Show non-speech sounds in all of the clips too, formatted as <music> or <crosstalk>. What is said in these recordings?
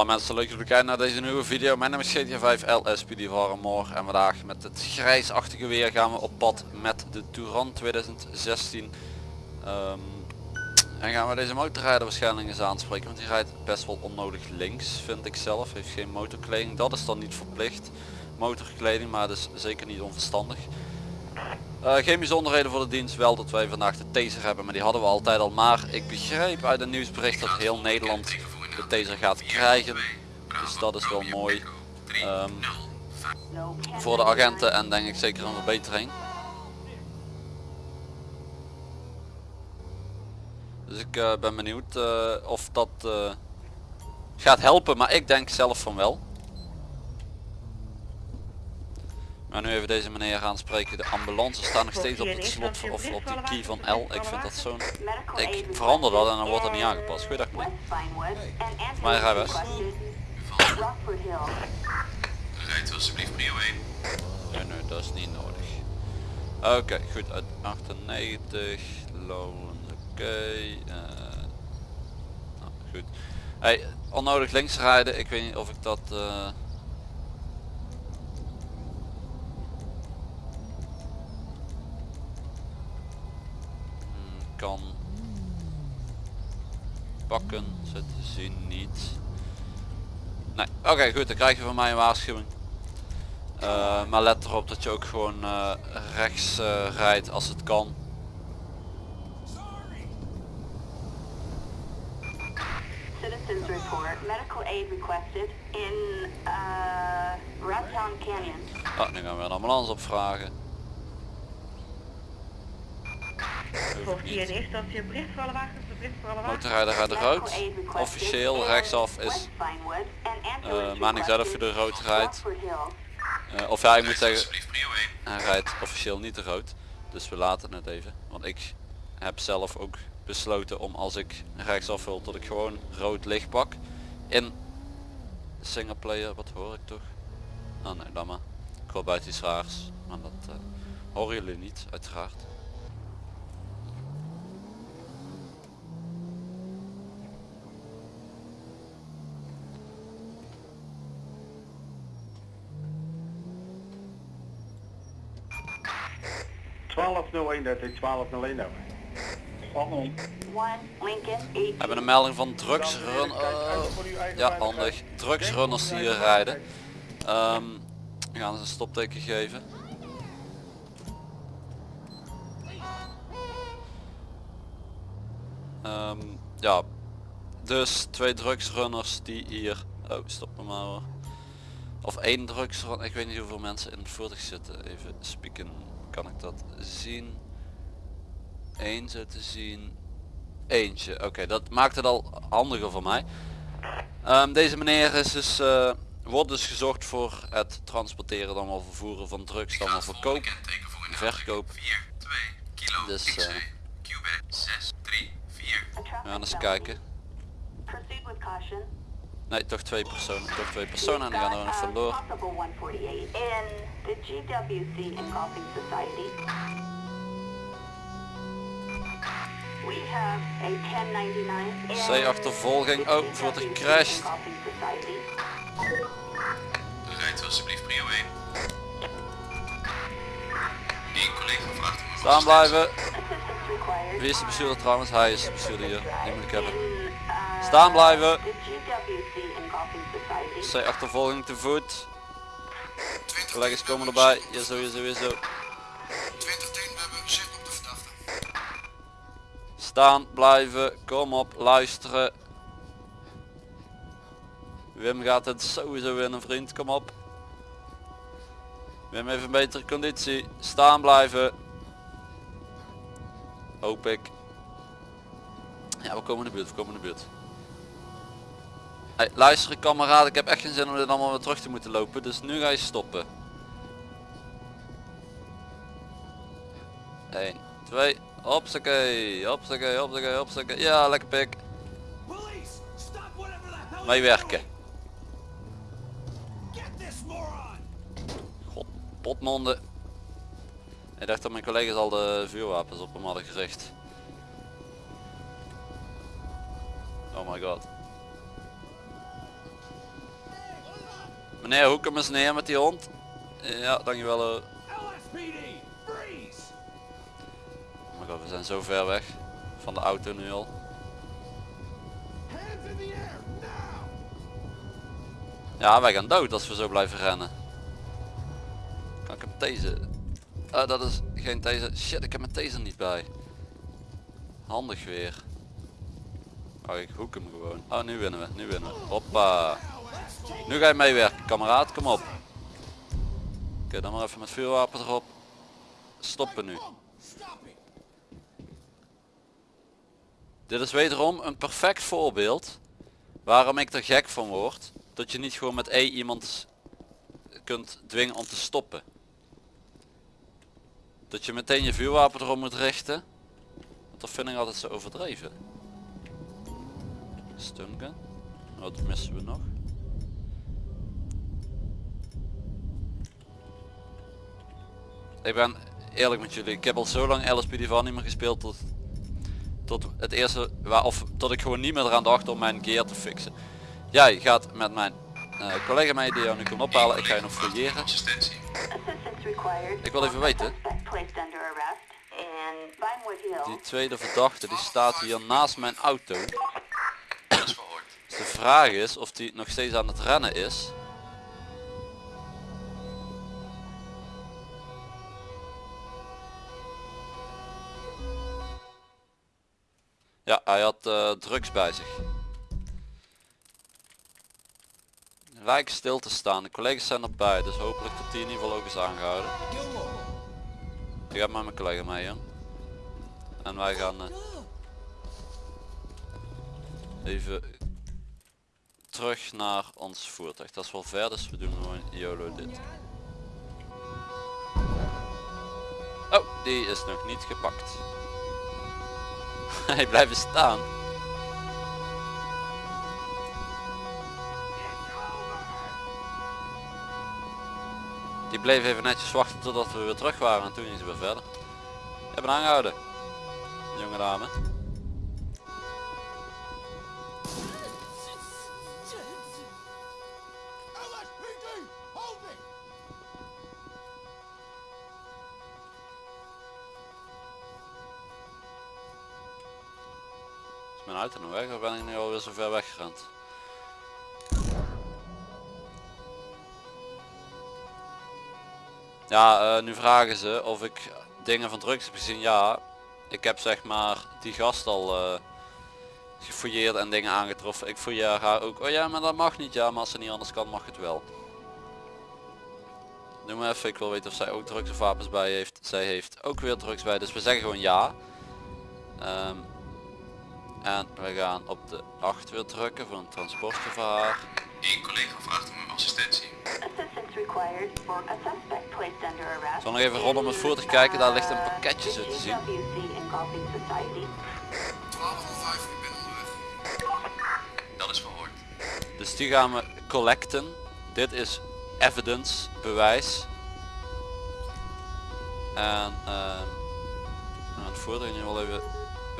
Hallo mensen, leuk dat naar deze nieuwe video. Mijn naam is GTA 5 LSPD Moor en vandaag met het grijsachtige weer gaan we op pad met de Touran 2016. Ehm, en gaan we deze motorrijder waarschijnlijk eens aanspreken, want die rijdt best wel onnodig links vind ik zelf. Heeft geen motorkleding, dat is dan niet verplicht. Motorkleding, maar dus zeker niet onverstandig. Uh, geen bijzonderheden voor de dienst, wel dat wij vandaag de taser hebben, maar die hadden we altijd al. Maar ik begreep uit een nieuwsbericht dat heel Nederland de taser gaat krijgen. Dus dat is wel mooi. Um, voor de agenten en denk ik zeker een verbetering. Dus ik uh, ben benieuwd uh, of dat uh, gaat helpen, maar ik denk zelf van wel. Maar nu even deze meneer gaan spreken. De ambulance staan nog steeds op het slot of op de key van L. Ik vind dat zo'n... Ik verander dat en dan wordt dat niet aangepast. Goeiedag meneer. Maar rijbewijs. Rijdt alsjeblieft prio 1. Nee, nee, dat is niet nodig. Oké, goed. Uit 98. Loon. Oké. Uh, nou, goed. Hey, onnodig links rijden. Ik weet niet of ik dat... Uh, kan pakken, zo te zien niet. Nee, oké goed, dan krijg je van mij een waarschuwing. Uh, maar let erop dat je ook gewoon uh, rechts uh, rijdt als het kan. Citizens report medical aid requested in uh, Canyon. Oh, nu gaan we een ambulance opvragen. Hier in eerste instantie een bericht voor alle wagens, bericht voor alle wagens. Motorrijder gaat rood. Officieel rechtsaf is uh, maar niks uit of je de rood rijdt. Uh, of ja, ik moet zeggen, hij rijdt officieel niet de rood. Dus we laten het even. Want ik heb zelf ook besloten om als ik rechtsaf wil dat ik gewoon rood licht pak. In singleplayer, wat hoor ik toch? Oh nee, dan maar. Ik wil buiten iets raars. Maar dat uh, horen jullie niet, uiteraard. Dat is 1201 over. We hebben een melding van drugsrun. Uh, ja, handig. Drugsrunners die hier rijden. Um, we gaan ze een stopteken geven. Um, ja, dus twee drugsrunners die hier... Oh, stop me maar hoor. Of één drugsrunner, ik weet niet hoeveel mensen in het voertuig zitten. Even spieken kan ik dat zien. Eén zo te zien. Eentje. Oké, dat maakt het al handiger voor mij. Um, deze meneer is dus, uh, wordt dus gezocht voor het transporteren dan wel vervoeren van drugs dan wel verkoop. Verkoop. 4, 2, kilo, dus uh, we gaan eens kijken. Nee, toch twee personen. Toch twee personen en die gaan er nog vandoor. C achtervolging. Oh, voor de crash. Rijdt alsjeblieft prio 1. Eén collega vraagt Staan blijven. Wie is de bestuurder trouwens? Hij is de bestuurder hier. Die moet ik hebben. Staan blijven. C achtervolging te voet. Collega's komen erbij. Ja zo, ja zo, ja zo. Staan, blijven, kom op, luisteren. Wim gaat het sowieso winnen vriend, kom op. Wim heeft een betere conditie. Staan blijven. Hoop ik. Ja, we komen in de buurt, we komen in de buurt. Hey, luister kameraad, ik heb echt geen zin om dit allemaal weer terug te moeten lopen, dus nu ga je stoppen. 1, 2, hopsakee, hopsakee, hopsakee, hopsakee. Ja, lekker pik. Meewerken. God, potmonden. Ik dacht dat mijn collega's al de vuurwapens op hem hadden gericht. Oh my god. Meneer, hoek hem eens neer met die hond. Ja, dankjewel. eh. God, we zijn zo ver weg van de auto nu al. Ja, wij gaan dood als we zo blijven rennen. Kan ik hem tasen? Ah, dat is geen taser. Shit, ik heb mijn taser niet bij. Handig weer. Oh, ik hoek hem gewoon. Oh, nu winnen we. Nu winnen we. Hoppa. Nu ga je meewerken, kameraad. Kom op. Oké, dan maar even met vuurwapen erop. Stoppen nu. Dit is wederom een perfect voorbeeld waarom ik er gek van word. Dat je niet gewoon met E iemand kunt dwingen om te stoppen. Dat je meteen je vuurwapen erop moet richten. Want dat vind ik altijd zo overdreven. Stungun. Wat missen we nog? Ik ben eerlijk met jullie. Ik heb al zo lang van niet meer gespeeld tot, tot het eerste, of tot ik gewoon niet meer eraan dacht om mijn gear te fixen. Jij gaat met mijn eh, collega mee die jou nu komt ophalen. Ik ga je nog fouilleren. Ik wil even weten. Die tweede verdachte die staat hier naast mijn auto. Dat is verhoord. Dus de vraag is of die nog steeds aan het rennen is. Ja, hij had eh, drugs bij zich. Lijkt stil te staan. De collega's zijn erbij, dus hopelijk dat die in ieder geval ook is aangehouden. Ik heb met mijn collega mee. En wij gaan eh, even terug naar ons voertuig. Dat is wel ver, dus we doen gewoon YOLO dit. Oh, die is nog niet gepakt. <laughs> Hij blijft staan. Die bleef even netjes wachten totdat we weer terug waren en toen ging ze weer verder. Ik heb een aangehouden. Jonge dame. Mijn auto weg of ben ik nu alweer zo ver weggerend? Ja, eh, nu vragen ze of ik dingen van drugs heb gezien. Ja, ik heb zeg maar die gast al eh gefouilleerd en dingen aangetroffen. Ik fouilleer haar ook. Oh ja, maar dat mag niet. Ja, maar als ze niet anders kan, mag het wel. Doe maar even. Ik wil weten of zij ook drugs of wapens bij heeft. Zij heeft ook weer drugs bij. Dus we zeggen gewoon ja. Ehm, en we gaan op de 8 weer drukken voor een haar. Eén collega vraagt om assistentie. Arrest. Zal nog even rondom het voertuig kijken, daar ligt een uh, pakketje zo te zien. WC Engulfing Society. 1205, ik ben onderweg. Dat is verhoord. Dus die gaan we collecten. Dit is evidence, bewijs. En ehm, gaan het voertuig nu wel even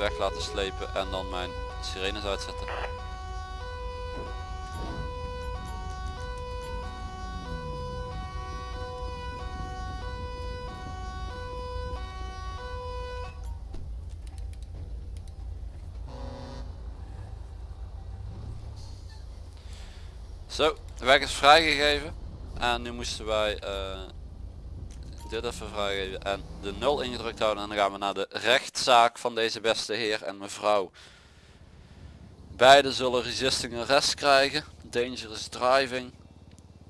weg laten slepen en dan mijn sirenes uitzetten. Zo, de weg is vrijgegeven. En nu moesten wij eh, dit even vrijgeven en de 0 ingedrukt houden. En dan gaan we naar de rechtszaak van deze beste heer en mevrouw. Beide zullen resisting arrest krijgen. Dangerous driving.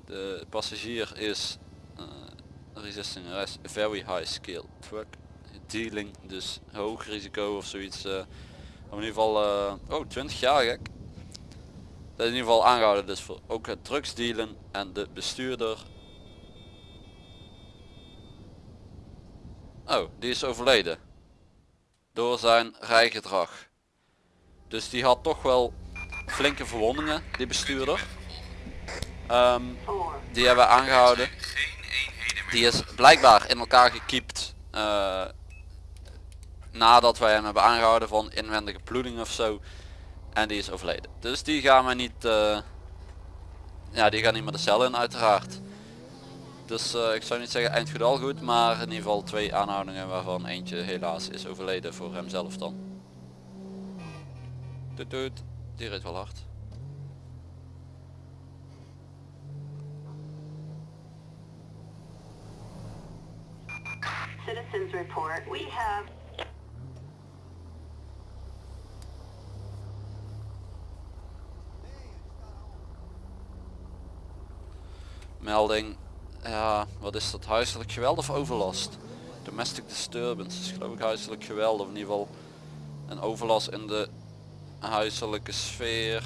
De passagier is eh, resisting arrest very high skill truck. Dealing, dus hoog risico of zoiets. eh. in ieder geval, eh, oh 20 jaar gek. Dat is in ieder geval aangehouden dus voor ook het drugsdealen en de bestuurder. Oh, die is overleden. Door zijn rijgedrag. Dus die had toch wel flinke verwondingen, die bestuurder. Ehm, die hebben we aangehouden. Die is blijkbaar in elkaar gekiept. eh, nadat wij hem hebben aangehouden van inwendige bloeding of zo. En die is overleden. Dus die gaan we niet, eh, ja, die gaan niet meer de cel in uiteraard. Dus eh, ik zou niet zeggen eind goed al goed, maar in ieder geval twee aanhoudingen waarvan eentje helaas is overleden voor hemzelf dan. Doet doet, die reed wel hard. Citizens report. We have Melding, ja, wat is dat? Huiselijk geweld of overlast? Domestic disturbance is geloof ik huiselijk geweld of in ieder geval een overlast in de huiselijke sfeer.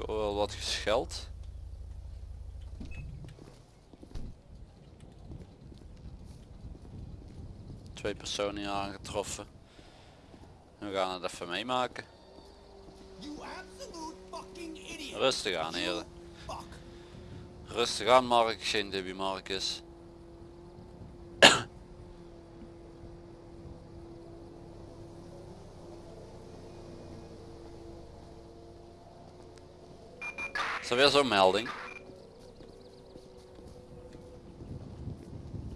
Ik hoor wel wat gescheld. Twee personen hier aangetroffen. We gaan het even meemaken. Rustig aan heren. Rustig aan Mark, geen Debbie Marcus. Is er weer zo'n melding?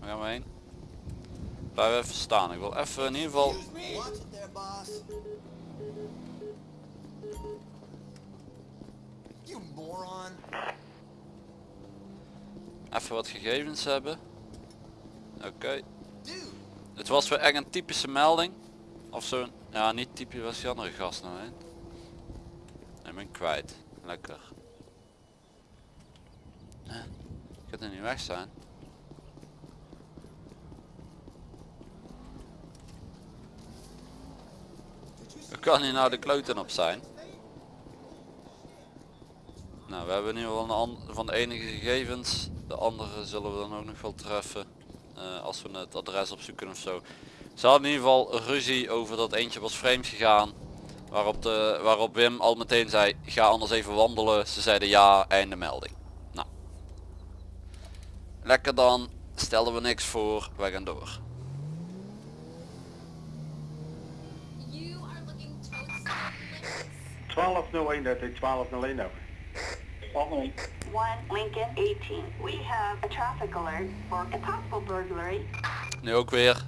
Waar gaan we heen? Blijf even staan. Ik wil even in ieder geval... Even wat gegevens hebben. Oké. Het was weer echt een typische melding. Of zo'n... Ja, niet typisch was die andere gast nou heen. Ik ben kwijt. Lekker. Huh? Gaat er niet weg zijn? Kan hier nou de kloten op zijn? Nou, we hebben een an- van de enige gegevens. De andere zullen we dan ook nog wel treffen. eh, als we het adres opzoeken of zo. Ze hadden in ieder geval ruzie over dat eentje was vreemd gegaan. Waarop, de, waarop Wim al meteen zei, ga anders even wandelen. Ze zeiden ja, einde melding. Nou. Lekker dan, stelden we niks voor, wij gaan door. 1201 dat is 1201 over. one Lincoln 18. We have a traffic alert for a possible burglary Nu ook weer.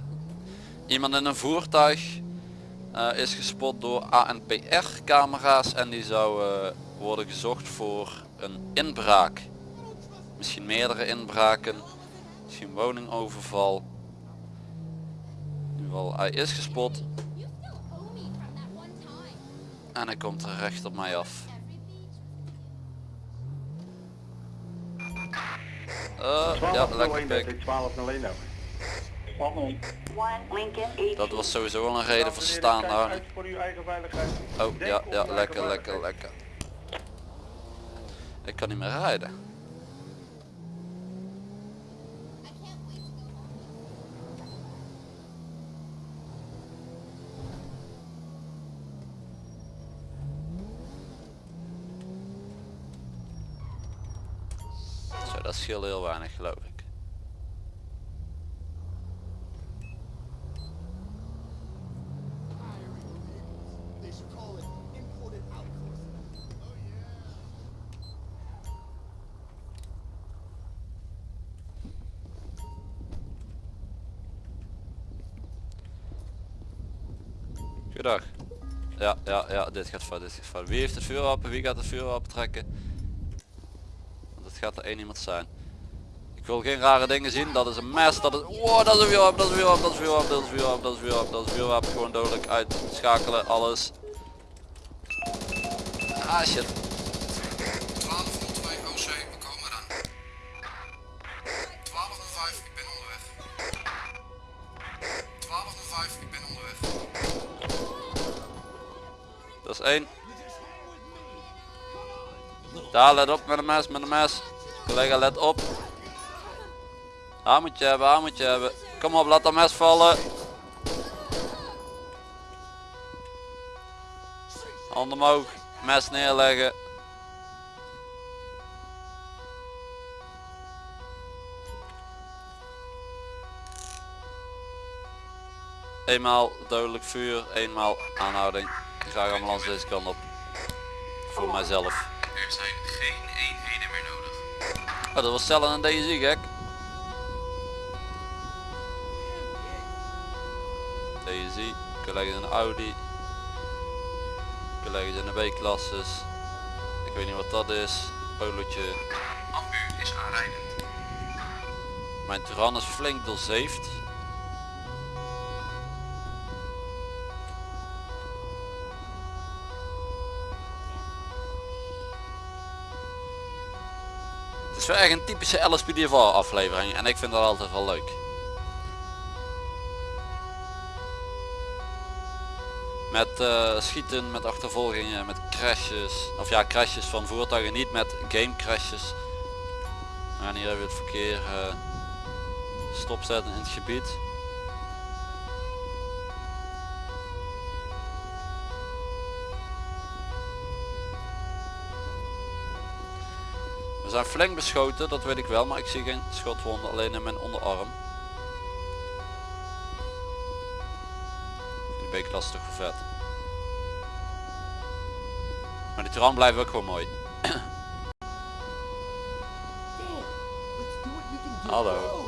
Iemand in een voertuig eh, is gespot door ANPR camera's en die zou eh, worden gezocht voor een inbraak. Misschien meerdere inbraken. Misschien woningoverval. In ieder geval, hij is gespot en hij komt er recht op mij af. Eh, ja, lekker 1201 dat pik. is 1201 over. one Lincoln 18. Dat was sowieso wel een reden voor staan veiligheid. Oh ja, ja, lekker, lekker, lekker. Ik kan niet meer rijden. Dat scheelt heel weinig geloof ik. Goedendag. Ja, ja, ja, dit gaat fout, dit gaat fout. Wie heeft het vuurwapen? Wie gaat het vuurwapen trekken? Het gaat er één iemand zijn. Ik wil geen rare dingen zien. Dat is een mes. Dat is... Wow, dat is een vuurwapen. Dat is een vuurwapen. Dat is een vuurwapen. Dat is een vuurwapen. Dat is een vuurwapen. Dat is een vuurwapen. Gewoon dodelijk uitschakelen. Alles. Ah shit. 1202 OC, we komen eraan. 1205, ik ben onderweg. 1205, ik ben onderweg. 1. Daar, let op met een mes, met een mes. Collega, let op. Haar moet je hebben, haar moet je hebben. Kom op, laat dat mes vallen. Hand omhoog, mes neerleggen. Eenmaal dodelijk vuur, eenmaal aanhouding. Graag ambulance deze kant op. Voor mijzelf. Er zijn geen eenheden meer nodig. Oh, dat was Cellen en DSI gek. DSI, collega's in de Audi. Collega's in de B-klasses. Ik weet niet wat dat is. Polootje. Ambu is aanrijdend. Mijn Turan is flink doorzeefd. Is wel echt een typische LSPDFR aflevering en ik vind dat altijd wel leuk. Met eh, schieten, met achtervolgingen, met crashes. Of ja, crashes van voertuigen, niet met game crashes. En hier hebben we het verkeer eh, stopzetten in het gebied. Zijn flink beschoten, dat weet ik wel, maar ik zie geen schotwonden, alleen in mijn onderarm. Die B-klas is toch vet. Maar die Turan blijft ook gewoon mooi. Hallo.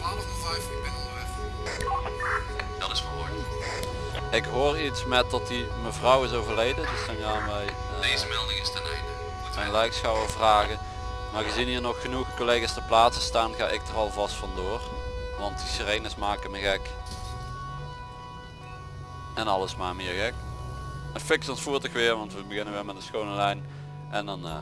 1205, ik ben onderweg. Dat is gehoord. Ik hoor iets met dat die mevrouw is overleden, dus dan gaan wij eh, Deze melding is ten einde. Mijn lijkschouwer vragen. Maar gezien hier nog genoeg collega's te plaatsen staan, ga ik er alvast vandoor. Want die sirenes maken me gek. En alles maar meer gek. Fix ons voertuig weer, want we beginnen weer met een schone lijn. En dan eh,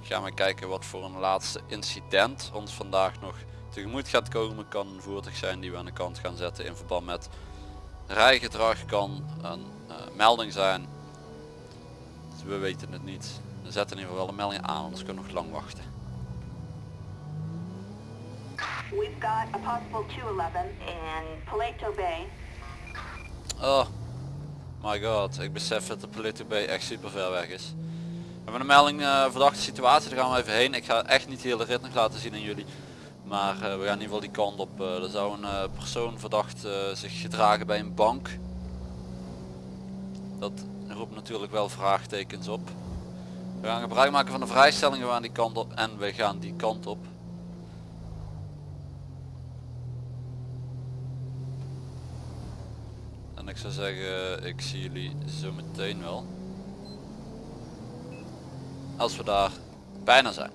gaan we kijken wat voor een laatste incident ons vandaag nog tegemoet gaat komen. Kan een voertuig zijn die we aan de kant gaan zetten in verband met rijgedrag. Kan een eh, melding zijn. Dus we weten het niet. We zetten in ieder geval wel een melding aan, anders kunnen we nog lang wachten. We've got a possible 211 in Paleto Bay. Oh my god, ik besef dat de Polito Bay echt super ver weg is. We hebben een melding eh, verdachte situatie, daar gaan we even heen. Ik ga echt niet de hele rit nog laten zien aan jullie. Maar eh, we gaan in ieder geval die kant op. Eh, er zou een persoon verdacht zich gedragen bij een bank. Dat roept natuurlijk wel vraagtekens op. We gaan gebruik maken van de vrijstelling, we die kant op en we gaan die kant op. En ik zou zeggen, ik zie jullie zo meteen wel. Als we daar bijna zijn.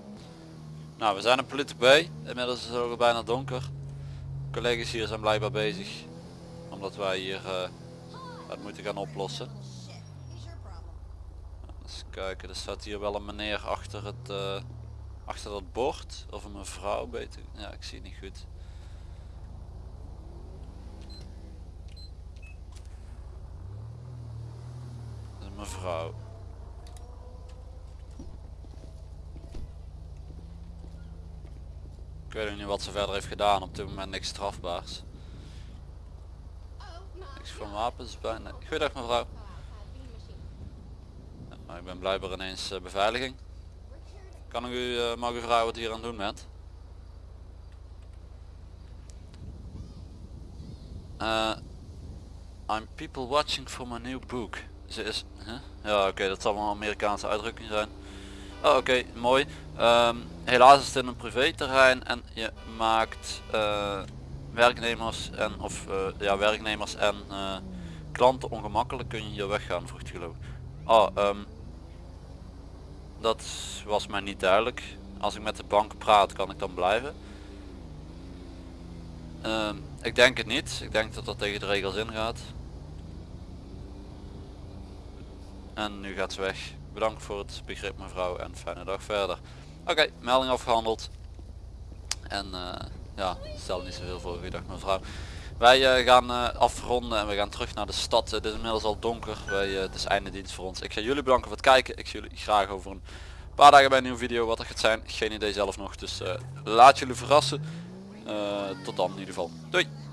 Nou, we zijn op Polito Bay. Inmiddels is het ook al bijna donker. Collega's hier zijn blijkbaar bezig. Omdat wij hier eh, wat moeten gaan oplossen. Eens kijken, er staat hier wel een meneer achter het eh, achter dat bord. Of een mevrouw beter. Ja, ik zie het niet goed. Dat is een mevrouw. Ik weet niet wat ze verder heeft gedaan. Op dit moment niks strafbaars. Niks van wapens bij. Nee. Goeiedag mevrouw. Uh, nou, ik ben blijkbaar ineens eh, beveiliging. Kan ik u, eh, mag u vragen wat hier aan doen bent? Eh, I'm people watching for my new book. Ze is... Ja oké, dat zal wel een Amerikaanse uitdrukking zijn. Oh oké, mooi. Ehm, helaas is het in een privéterrein en je maakt eh, werknemers en of eh, ja werknemers en eh, klanten ongemakkelijk. Kun je hier weggaan, vroeg geloof. Oh, dat was mij niet duidelijk. als ik met de bank praat kan ik dan blijven. Ehm, ik denk het niet. Ik denk dat dat tegen de regels ingaat. En nu gaat ze weg. Bedankt voor het begrip mevrouw en fijne dag verder. Oké, melding afgehandeld. En eh, ja, stel niet zoveel voor. Goeiedag mevrouw. Wij eh, gaan eh, afronden en we gaan terug naar de stad. Het is inmiddels al donker. Wij, het is einde dienst voor ons. Ik ga jullie bedanken voor het kijken. Ik zie jullie graag over een paar dagen bij een nieuwe video. Wat er gaat zijn, geen idee zelf nog. Dus laat jullie verrassen. Tot dan in ieder geval. Doei!